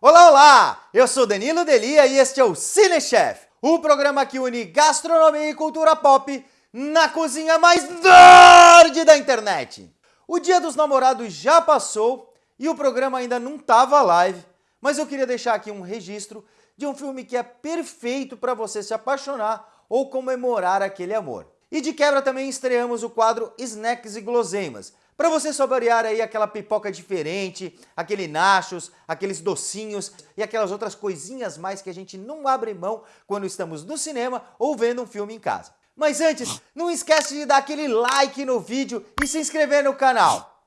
Olá, olá! Eu sou Danilo Delia e este é o Cinechef, o programa que une gastronomia e cultura pop na cozinha mais nerd da internet. O dia dos namorados já passou e o programa ainda não estava live, mas eu queria deixar aqui um registro de um filme que é perfeito para você se apaixonar ou comemorar aquele amor. E de quebra também estreamos o quadro Snacks e Guloseimas, para você saborear aí aquela pipoca diferente, aquele nachos, aqueles docinhos e aquelas outras coisinhas mais que a gente não abre mão quando estamos no cinema ou vendo um filme em casa. Mas antes, não esquece de dar aquele like no vídeo e se inscrever no canal.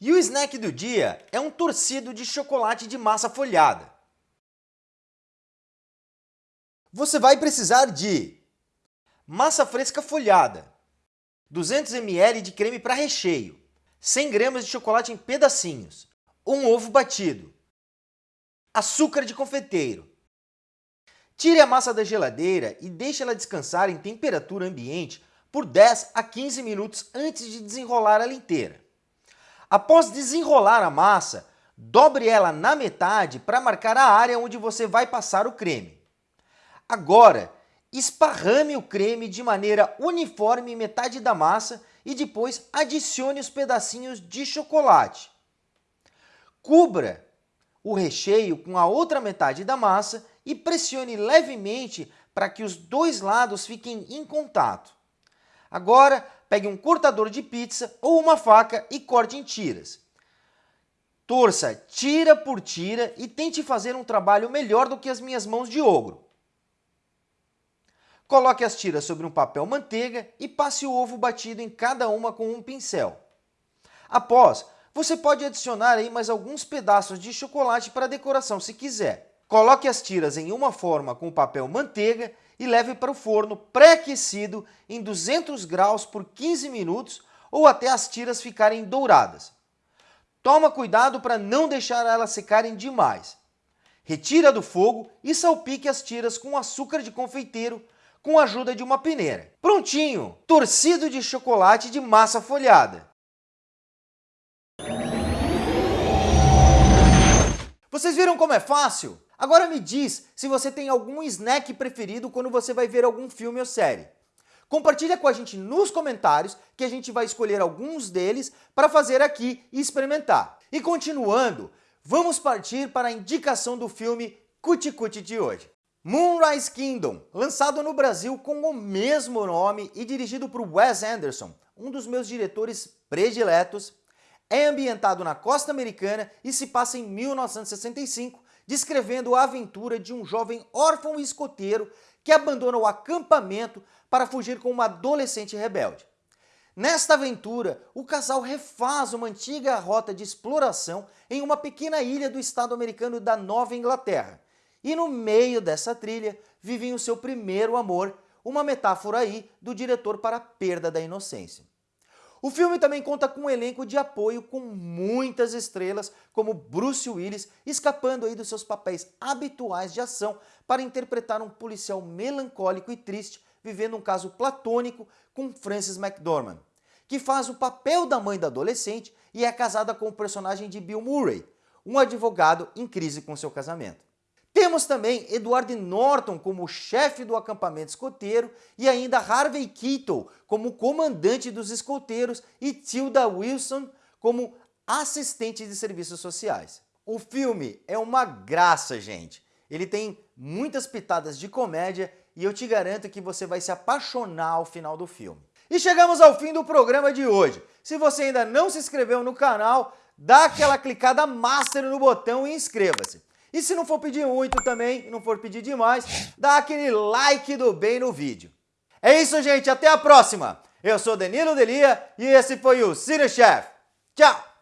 E o snack do dia é um torcido de chocolate de massa folhada. Você vai precisar de massa fresca folhada, 200 ml de creme para recheio, 100 gramas de chocolate em pedacinhos, um ovo batido, açúcar de confeiteiro. Tire a massa da geladeira e deixe ela descansar em temperatura ambiente por 10 a 15 minutos antes de desenrolar ela inteira. Após desenrolar a massa, dobre ela na metade para marcar a área onde você vai passar o creme. Agora, esparrame o creme de maneira uniforme em metade da massa e depois adicione os pedacinhos de chocolate. Cubra o recheio com a outra metade da massa e pressione levemente para que os dois lados fiquem em contato. Agora, pegue um cortador de pizza ou uma faca e corte em tiras. Torça tira por tira e tente fazer um trabalho melhor do que as minhas mãos de ogro. Coloque as tiras sobre um papel manteiga e passe o ovo batido em cada uma com um pincel. Após, você pode adicionar aí mais alguns pedaços de chocolate para decoração se quiser. Coloque as tiras em uma forma com papel manteiga e leve para o forno pré-aquecido em 200 graus por 15 minutos ou até as tiras ficarem douradas. Toma cuidado para não deixar elas secarem demais. Retira do fogo e salpique as tiras com açúcar de confeiteiro com a ajuda de uma peneira. Prontinho! Torcido de chocolate de massa folhada. Vocês viram como é fácil? Agora me diz se você tem algum snack preferido quando você vai ver algum filme ou série. Compartilha com a gente nos comentários que a gente vai escolher alguns deles para fazer aqui e experimentar. E continuando, vamos partir para a indicação do filme Cuti Cuti de hoje. Moonrise Kingdom, lançado no Brasil com o mesmo nome e dirigido por Wes Anderson, um dos meus diretores prediletos, é ambientado na costa americana e se passa em 1965, descrevendo a aventura de um jovem órfão escoteiro que abandona o acampamento para fugir com uma adolescente rebelde. Nesta aventura, o casal refaz uma antiga rota de exploração em uma pequena ilha do estado americano da Nova Inglaterra, e no meio dessa trilha vivem o seu primeiro amor, uma metáfora aí do diretor para a perda da inocência. O filme também conta com um elenco de apoio com muitas estrelas, como Bruce Willis, escapando aí dos seus papéis habituais de ação para interpretar um policial melancólico e triste, vivendo um caso platônico com Frances McDormand, que faz o papel da mãe da adolescente e é casada com o personagem de Bill Murray, um advogado em crise com seu casamento. Temos também Edward Norton como chefe do acampamento escoteiro e ainda Harvey Keitel como comandante dos escoteiros e Tilda Wilson como assistente de serviços sociais. O filme é uma graça, gente. Ele tem muitas pitadas de comédia e eu te garanto que você vai se apaixonar ao final do filme. E chegamos ao fim do programa de hoje. Se você ainda não se inscreveu no canal, dá aquela clicada master no botão e inscreva-se. E se não for pedir muito também, não for pedir demais, dá aquele like do bem no vídeo. É isso, gente. Até a próxima. Eu sou Danilo Delia e esse foi o Cine Chef. Tchau!